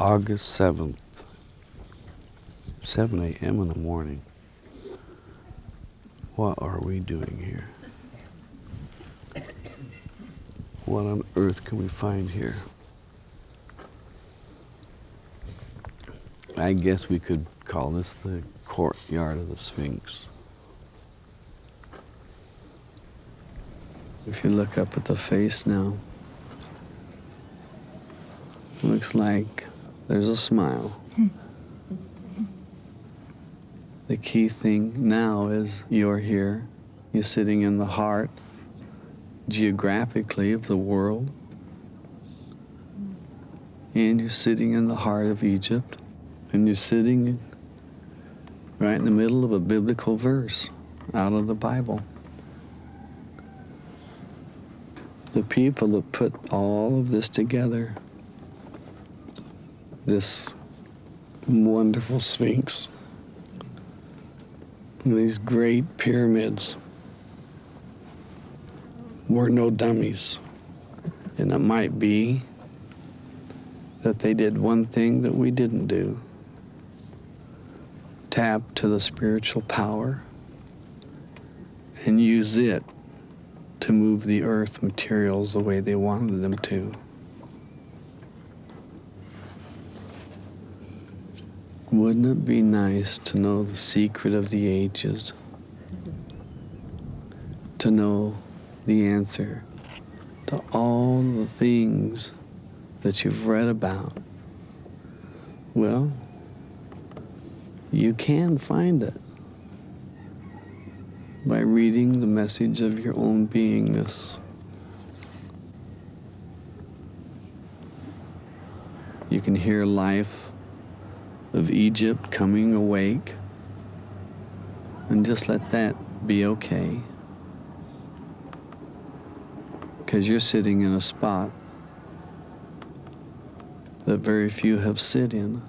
August 7th, 7 a.m. in the morning. What are we doing here? What on earth can we find here? I guess we could call this the courtyard of the Sphinx. If you look up at the face now, looks like there's a smile. the key thing now is you're here, you're sitting in the heart geographically of the world, and you're sitting in the heart of Egypt, and you're sitting right in the middle of a biblical verse out of the Bible. The people that put all of this together, this wonderful Sphinx, and these great pyramids, were no dummies. And it might be that they did one thing that we didn't do tap to the spiritual power and use it to move the earth materials the way they wanted them to. Wouldn't it be nice to know the secret of the ages? To know the answer to all the things that you've read about? Well, you can find it by reading the message of your own beingness. You can hear life of Egypt coming awake and just let that be okay. Because you're sitting in a spot that very few have sit in.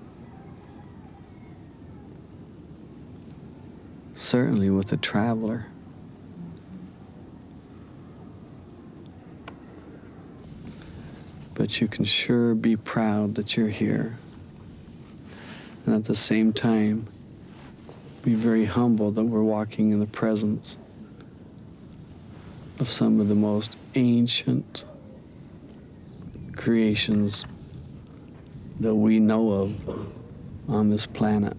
certainly with a traveler. But you can sure be proud that you're here. And at the same time, be very humble that we're walking in the presence of some of the most ancient creations that we know of on this planet.